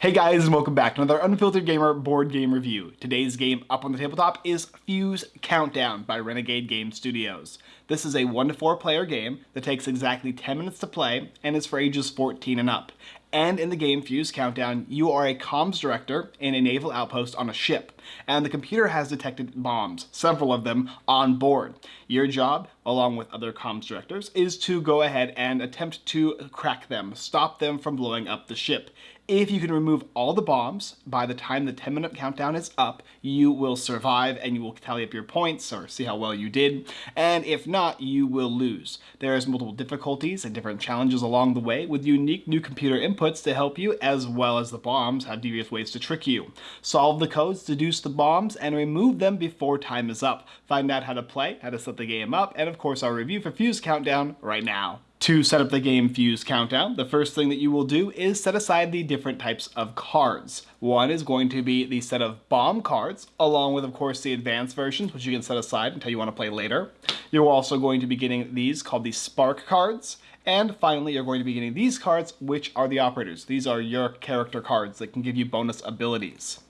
Hey guys and welcome back to another Unfiltered Gamer board game review. Today's game up on the tabletop is Fuse Countdown by Renegade Game Studios. This is a 1 to 4 player game that takes exactly 10 minutes to play and is for ages 14 and up. And in the game Fuse Countdown, you are a comms director in a naval outpost on a ship, and the computer has detected bombs, several of them, on board. Your job, along with other comms directors, is to go ahead and attempt to crack them, stop them from blowing up the ship. If you can remove all the bombs by the time the 10 minute countdown is up, you will survive and you will tally up your points or see how well you did. And if not, you will lose. There's multiple difficulties and different challenges along the way with unique new computer inputs to help you as well as the bombs have devious ways to trick you. Solve the codes, deduce the bombs, and remove them before time is up. Find out how to play, how to set the game up, and of course our review for Fuse Countdown right now. To set up the game Fuse Countdown, the first thing that you will do is set aside the different types of cards. One is going to be the set of bomb cards, along with of course the advanced versions, which you can set aside until you want to play later. You're also going to be getting these called the Spark cards, and finally, you're going to be getting these cards, which are the operators. These are your character cards that can give you bonus abilities.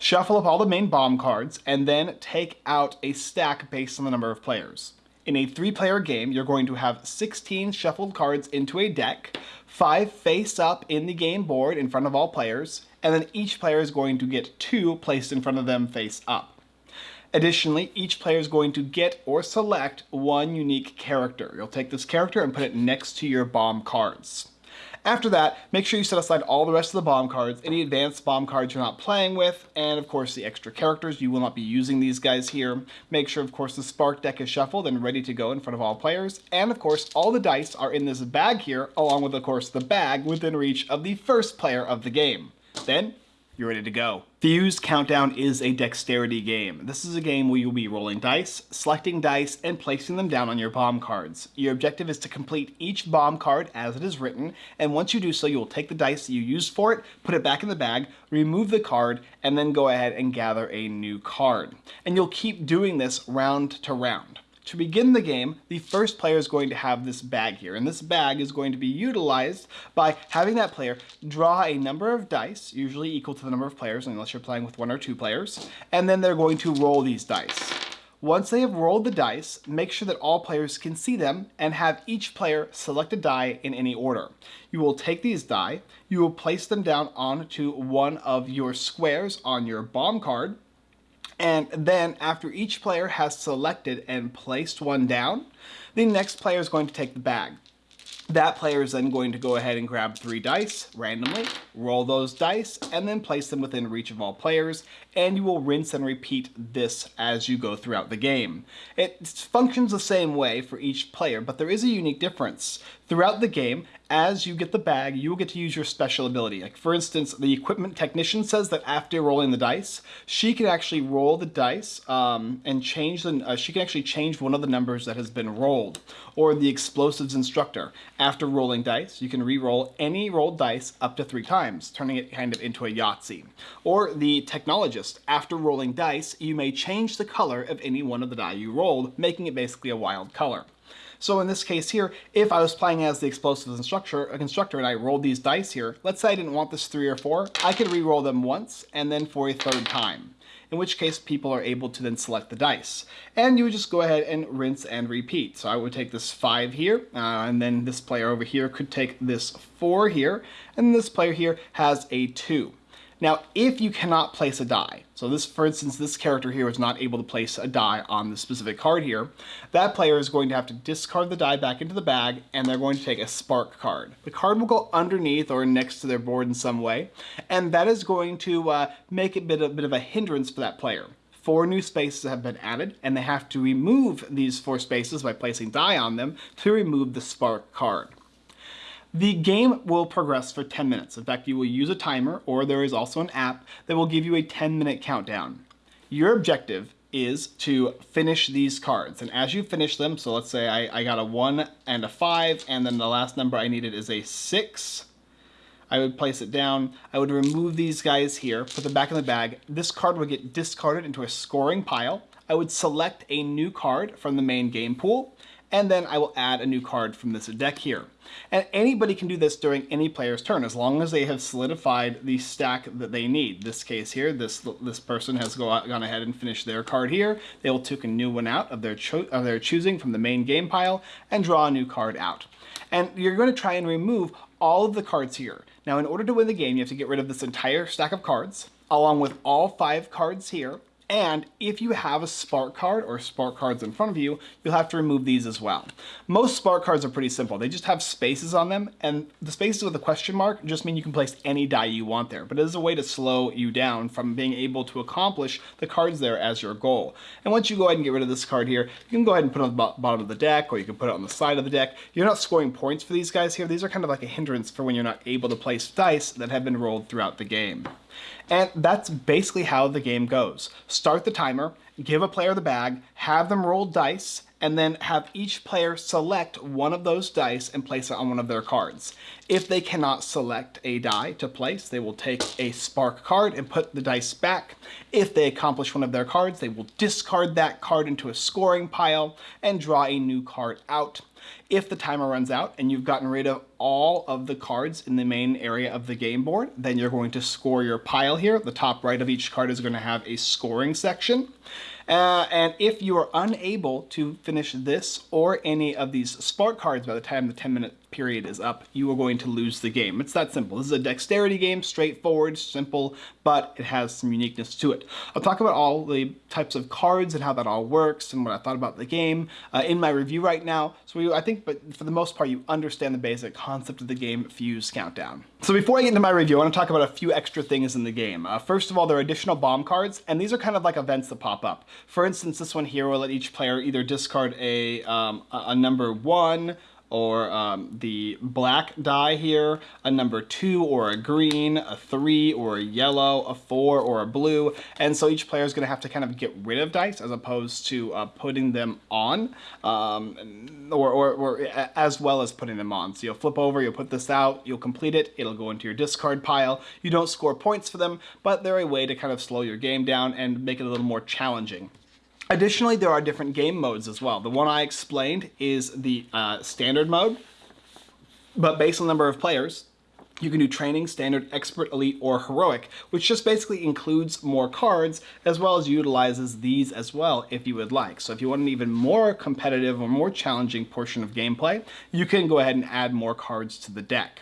Shuffle up all the main bomb cards, and then take out a stack based on the number of players. In a three-player game, you're going to have 16 shuffled cards into a deck, five face up in the game board in front of all players, and then each player is going to get two placed in front of them face up. Additionally, each player is going to get or select one unique character. You'll take this character and put it next to your bomb cards. After that, make sure you set aside all the rest of the bomb cards, any advanced bomb cards you're not playing with, and of course the extra characters. You will not be using these guys here. Make sure, of course, the Spark deck is shuffled and ready to go in front of all players. And of course, all the dice are in this bag here, along with, of course, the bag within reach of the first player of the game. Then, you're ready to go. Fuse Countdown is a dexterity game. This is a game where you'll be rolling dice, selecting dice, and placing them down on your bomb cards. Your objective is to complete each bomb card as it is written, and once you do so, you will take the dice that you used for it, put it back in the bag, remove the card, and then go ahead and gather a new card. And you'll keep doing this round to round. To begin the game, the first player is going to have this bag here, and this bag is going to be utilized by having that player draw a number of dice, usually equal to the number of players, unless you're playing with one or two players, and then they're going to roll these dice. Once they have rolled the dice, make sure that all players can see them and have each player select a die in any order. You will take these die, you will place them down onto one of your squares on your bomb card, and then after each player has selected and placed one down, the next player is going to take the bag. That player is then going to go ahead and grab three dice randomly, roll those dice, and then place them within reach of all players, and you will rinse and repeat this as you go throughout the game. It functions the same way for each player, but there is a unique difference. Throughout the game, as you get the bag, you will get to use your special ability. Like for instance, the equipment technician says that after rolling the dice, she can actually roll the dice um, and change the, uh, she can actually change one of the numbers that has been rolled. Or the explosives instructor, after rolling dice, you can re-roll any rolled dice up to three times, turning it kind of into a Yahtzee. Or the technologist, after rolling dice, you may change the color of any one of the die you rolled, making it basically a wild color. So in this case here, if I was playing as the explosives instructor, a constructor and I rolled these dice here, let's say I didn't want this three or four, I could re-roll them once and then for a third time in which case people are able to then select the dice. And you would just go ahead and rinse and repeat. So I would take this 5 here, uh, and then this player over here could take this 4 here, and this player here has a 2. Now, if you cannot place a die, so this, for instance, this character here is not able to place a die on the specific card here, that player is going to have to discard the die back into the bag, and they're going to take a spark card. The card will go underneath or next to their board in some way, and that is going to uh, make it a bit, a bit of a hindrance for that player four new spaces have been added, and they have to remove these four spaces by placing die on them to remove the spark card. The game will progress for 10 minutes. In fact, you will use a timer or there is also an app that will give you a 10 minute countdown. Your objective is to finish these cards. And as you finish them, so let's say I, I got a one and a five, and then the last number I needed is a six. I would place it down. I would remove these guys here, put them back in the bag. This card would get discarded into a scoring pile. I would select a new card from the main game pool, and then I will add a new card from this deck here. And anybody can do this during any player's turn as long as they have solidified the stack that they need. This case here, this this person has go out, gone ahead and finished their card here. They will take a new one out of their, of their choosing from the main game pile and draw a new card out. And you're going to try and remove all of the cards here. Now, in order to win the game, you have to get rid of this entire stack of cards, along with all five cards here, and if you have a spark card or spark cards in front of you, you'll have to remove these as well. Most spark cards are pretty simple. They just have spaces on them and the spaces with a question mark just mean you can place any die you want there. But it is a way to slow you down from being able to accomplish the cards there as your goal. And once you go ahead and get rid of this card here, you can go ahead and put it on the bottom of the deck or you can put it on the side of the deck. You're not scoring points for these guys here. These are kind of like a hindrance for when you're not able to place dice that have been rolled throughout the game. And that's basically how the game goes. Start the timer, give a player the bag, have them roll dice, and then have each player select one of those dice and place it on one of their cards. If they cannot select a die to place, they will take a spark card and put the dice back. If they accomplish one of their cards, they will discard that card into a scoring pile and draw a new card out. If the timer runs out and you've gotten rid of all of the cards in the main area of the game board, then you're going to score your pile here. The top right of each card is going to have a scoring section. Uh, and if you are unable to finish this or any of these spark cards by the time the 10 minute period is up, you are going to lose the game. It's that simple. This is a dexterity game, straightforward, simple, but it has some uniqueness to it. I'll talk about all the types of cards and how that all works and what I thought about the game uh, in my review right now. So we, I think, but for the most part, you understand the basic concept of the game Fuse Countdown. So before I get into my review, I want to talk about a few extra things in the game. Uh, first of all, there are additional bomb cards, and these are kind of like events that pop up. For instance, this one here will let each player either discard a, um, a number one, or um, the black die here, a number two or a green, a three or a yellow, a four or a blue. And so each player is going to have to kind of get rid of dice as opposed to uh, putting them on um, or, or, or, as well as putting them on. So you'll flip over, you'll put this out, you'll complete it, it'll go into your discard pile. You don't score points for them, but they're a way to kind of slow your game down and make it a little more challenging. Additionally, there are different game modes as well. The one I explained is the uh, standard mode, but based on the number of players, you can do training, standard, expert, elite, or heroic, which just basically includes more cards as well as utilizes these as well if you would like. So if you want an even more competitive or more challenging portion of gameplay, you can go ahead and add more cards to the deck.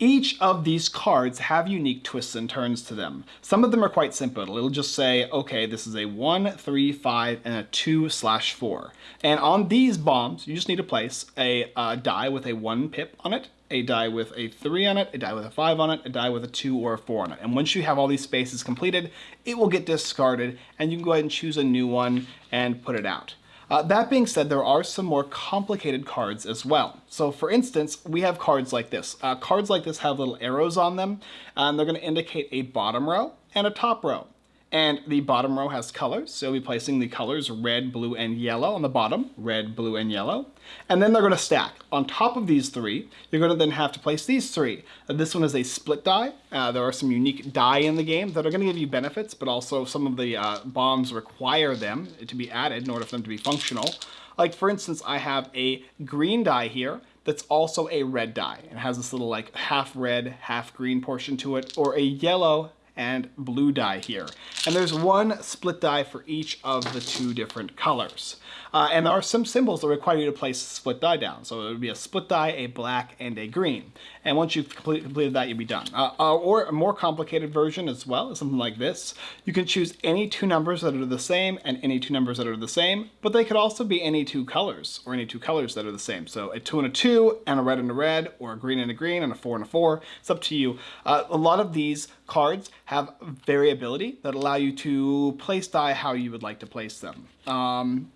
Each of these cards have unique twists and turns to them. Some of them are quite simple. It'll just say, okay, this is a 1, 3, 5, and a 2 slash 4. And on these bombs, you just need to place a uh, die with a 1 pip on it, a die with a 3 on it, a die with a 5 on it, a die with a 2 or a 4 on it. And once you have all these spaces completed, it will get discarded and you can go ahead and choose a new one and put it out. Uh, that being said, there are some more complicated cards as well. So for instance, we have cards like this. Uh, cards like this have little arrows on them, and they're going to indicate a bottom row and a top row. And the bottom row has colors, so we'll be placing the colors red, blue, and yellow on the bottom, red, blue, and yellow. And then they're going to stack. On top of these three, you're going to then have to place these three. Uh, this one is a split die. Uh, there are some unique die in the game that are going to give you benefits, but also some of the uh, bombs require them to be added in order for them to be functional. Like for instance, I have a green die here that's also a red die. It has this little like half red, half green portion to it, or a yellow and blue die here. And there's one split die for each of the two different colors. Uh, and there are some symbols that require you to place a split die down. So it would be a split die, a black, and a green. And once you've complete, completed that, you'll be done. Uh, uh, or a more complicated version as well is something like this. You can choose any two numbers that are the same and any two numbers that are the same, but they could also be any two colors or any two colors that are the same. So a two and a two and a red and a red or a green and a green and a four and a four. It's up to you. Uh, a lot of these cards have variability that allow you to place die how you would like to place them. Um,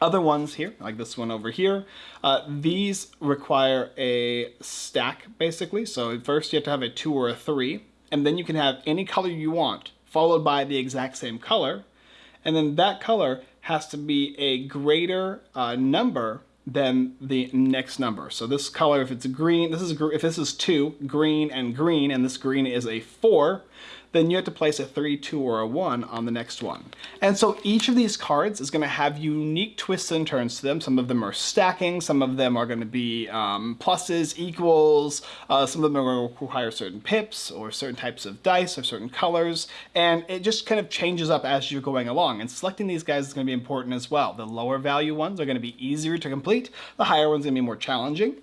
other ones here, like this one over here, uh, these require a stack basically. So first you have to have a two or a three, and then you can have any color you want, followed by the exact same color. And then that color has to be a greater uh, number than the next number. So this color, if it's green, this is if this is two, green and green, and this green is a four, then you have to place a 3, 2, or a 1 on the next one. And so each of these cards is going to have unique twists and turns to them. Some of them are stacking, some of them are going to be um, pluses, equals, uh, some of them are going to require certain pips or certain types of dice or certain colors, and it just kind of changes up as you're going along. And selecting these guys is going to be important as well. The lower value ones are going to be easier to complete, the higher ones are going to be more challenging.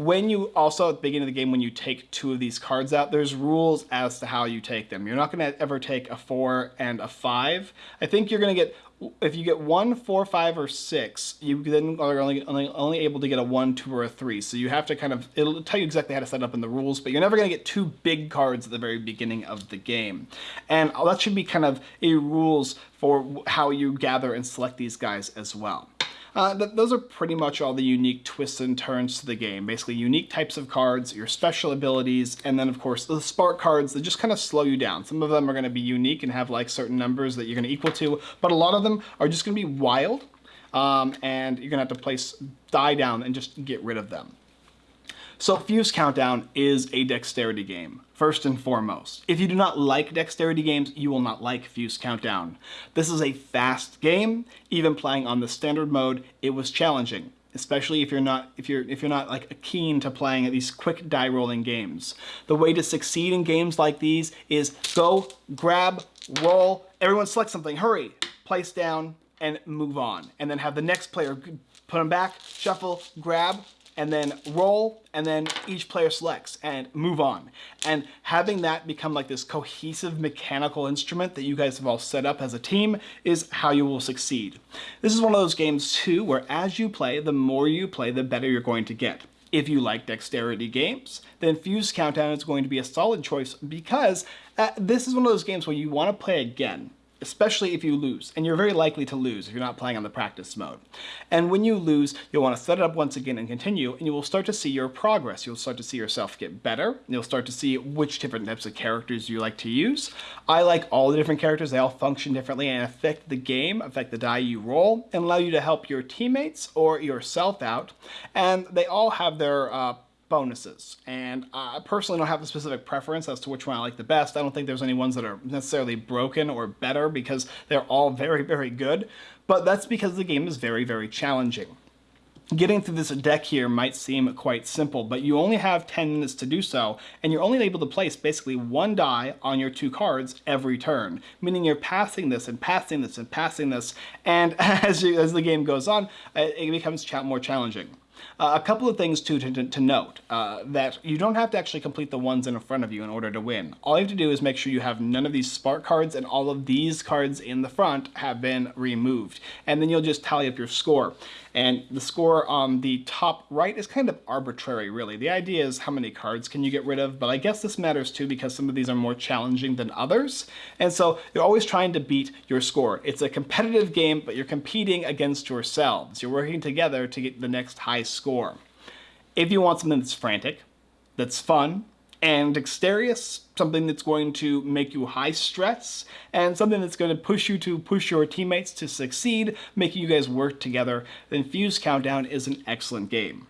When you also, at the beginning of the game, when you take two of these cards out, there's rules as to how you take them. You're not going to ever take a four and a five. I think you're going to get if you get one, four, five, or six, you then are only, only, only able to get a one, two, or a three. So you have to kind of, it'll tell you exactly how to set up in the rules, but you're never going to get two big cards at the very beginning of the game. And that should be kind of a rules for how you gather and select these guys as well. Uh, th those are pretty much all the unique twists and turns to the game. Basically unique types of cards, your special abilities, and then of course the spark cards that just kind of slow you down. Some of them are going to be unique and have like certain numbers that you're going to equal to, but a lot of them are just going to be wild, um, and you're going to have to place die down and just get rid of them. So Fuse Countdown is a dexterity game, first and foremost. If you do not like dexterity games, you will not like Fuse Countdown. This is a fast game. Even playing on the standard mode, it was challenging especially if you're not if you're if you're not like keen to playing at these quick die rolling games. The way to succeed in games like these is go, grab, roll, everyone select something, hurry, place down, and move on. And then have the next player put them back, shuffle, grab, and then roll, and then each player selects and move on. And having that become like this cohesive mechanical instrument that you guys have all set up as a team is how you will succeed. This is one of those games too where as you play, the more you play, the better you're going to get. If you like dexterity games, then Fuse Countdown is going to be a solid choice because uh, this is one of those games where you want to play again especially if you lose, and you're very likely to lose if you're not playing on the practice mode. And when you lose, you'll want to set it up once again and continue, and you will start to see your progress. You'll start to see yourself get better. You'll start to see which different types of characters you like to use. I like all the different characters. They all function differently and affect the game, affect the die you roll, and allow you to help your teammates or yourself out. And they all have their uh, bonuses. And I personally don't have a specific preference as to which one I like the best. I don't think there's any ones that are necessarily broken or better because they're all very, very good. But that's because the game is very, very challenging. Getting through this deck here might seem quite simple, but you only have 10 minutes to do so, and you're only able to place basically one die on your two cards every turn, meaning you're passing this and passing this and passing this, and as, you, as the game goes on, uh, it becomes more challenging. Uh, a couple of things too to, to, to note, uh, that you don't have to actually complete the ones in front of you in order to win. All you have to do is make sure you have none of these spark cards and all of these cards in the front have been removed. And then you'll just tally up your score. And the score on the top right is kind of arbitrary, really. The idea is how many cards can you get rid of, but I guess this matters too because some of these are more challenging than others. And so you're always trying to beat your score. It's a competitive game, but you're competing against yourselves. You're working together to get the next high score. If you want something that's frantic, that's fun, and dexterous, something that's going to make you high stress, and something that's going to push you to push your teammates to succeed, making you guys work together, then Fuse Countdown is an excellent game.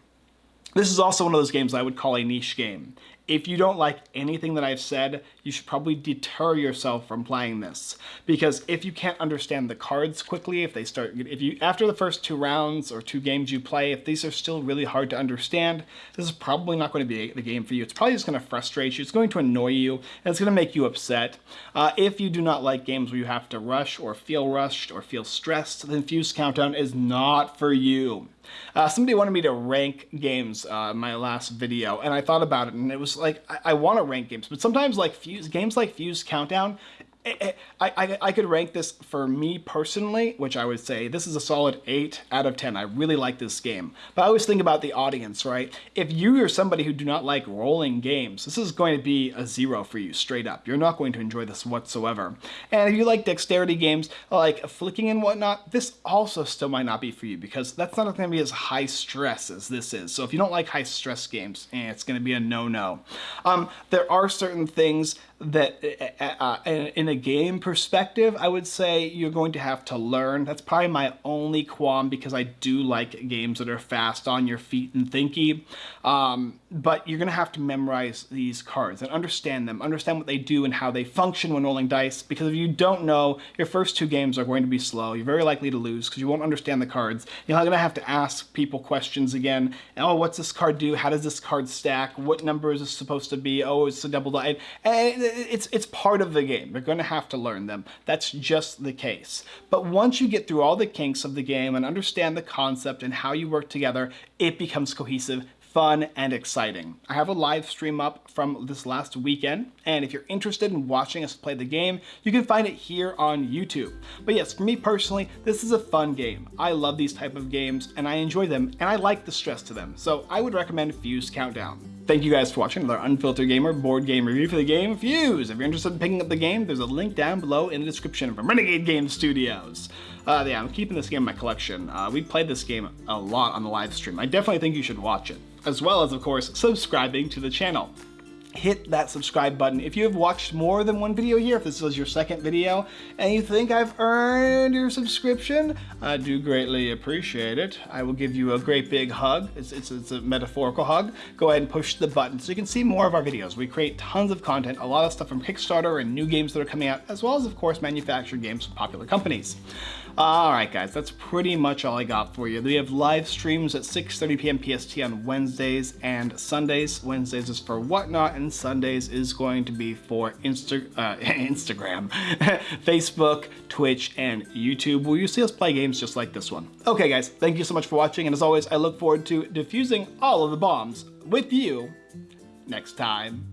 This is also one of those games I would call a niche game. If you don't like anything that I've said, you should probably deter yourself from playing this. Because if you can't understand the cards quickly, if they start, if you, after the first two rounds or two games you play, if these are still really hard to understand, this is probably not going to be the game for you. It's probably just going to frustrate you, it's going to annoy you, and it's going to make you upset. Uh, if you do not like games where you have to rush or feel rushed or feel stressed, then Fuse Countdown is not for you. Uh, somebody wanted me to rank games uh, my last video, and I thought about it, and it was like, I, I want to rank games, but sometimes like Fuse, games like Fuse Countdown, I, I, I, could rank this for me personally, which I would say this is a solid 8 out of 10. I really like this game. But I always think about the audience, right? If you are somebody who do not like rolling games, this is going to be a zero for you, straight up. You're not going to enjoy this whatsoever. And if you like dexterity games, like flicking and whatnot, this also still might not be for you because that's not going to be as high stress as this is. So if you don't like high stress games, eh, it's going to be a no-no. Um, there are certain things that uh, uh, in a game perspective, I would say you're going to have to learn. That's probably my only qualm because I do like games that are fast on your feet and thinky. Um, but you're going to have to memorize these cards and understand them, understand what they do and how they function when rolling dice. Because if you don't know, your first two games are going to be slow. You're very likely to lose because you won't understand the cards. You're going to have to ask people questions again. Oh, what's this card do? How does this card stack? What number is this supposed to be? Oh, it's a double die. And it's, it's part of the game. You're going to have to learn them. That's just the case. But once you get through all the kinks of the game and understand the concept and how you work together, it becomes cohesive fun and exciting. I have a live stream up from this last weekend, and if you're interested in watching us play the game, you can find it here on YouTube. But yes, for me personally, this is a fun game. I love these type of games, and I enjoy them, and I like the stress to them, so I would recommend Fuse Countdown. Thank you guys for watching another Unfiltered Gamer board game review for the game Fuse. If you're interested in picking up the game, there's a link down below in the description from Renegade Game Studios. Uh, yeah, I'm keeping this game in my collection. Uh, we played this game a lot on the live stream. I definitely think you should watch it as well as, of course, subscribing to the channel hit that subscribe button. If you have watched more than one video here, if this was your second video, and you think I've earned your subscription, I do greatly appreciate it. I will give you a great big hug. It's, it's, it's a metaphorical hug. Go ahead and push the button so you can see more of our videos. We create tons of content, a lot of stuff from Kickstarter and new games that are coming out, as well as, of course, manufactured games from popular companies. Alright guys, that's pretty much all I got for you. We have live streams at 6.30 p.m. PST on Wednesdays and Sundays. Wednesdays is for Whatnot and Sundays is going to be for Insta uh, Instagram, Facebook, Twitch, and YouTube where you see us play games just like this one. Okay guys, thank you so much for watching and as always I look forward to defusing all of the bombs with you next time.